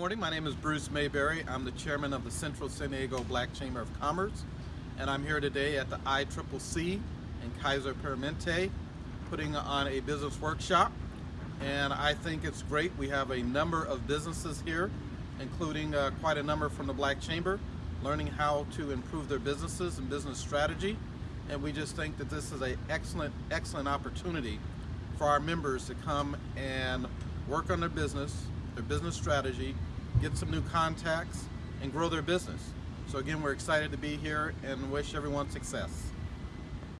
morning. My name is Bruce Mayberry. I'm the chairman of the Central San Diego Black Chamber of Commerce, and I'm here today at the ICCC in Kaiser Permanente putting on a business workshop. And I think it's great. We have a number of businesses here, including uh, quite a number from the Black Chamber, learning how to improve their businesses and business strategy. And we just think that this is an excellent, excellent opportunity for our members to come and work on their business, their business strategy, get some new contacts, and grow their business. So again, we're excited to be here and wish everyone success.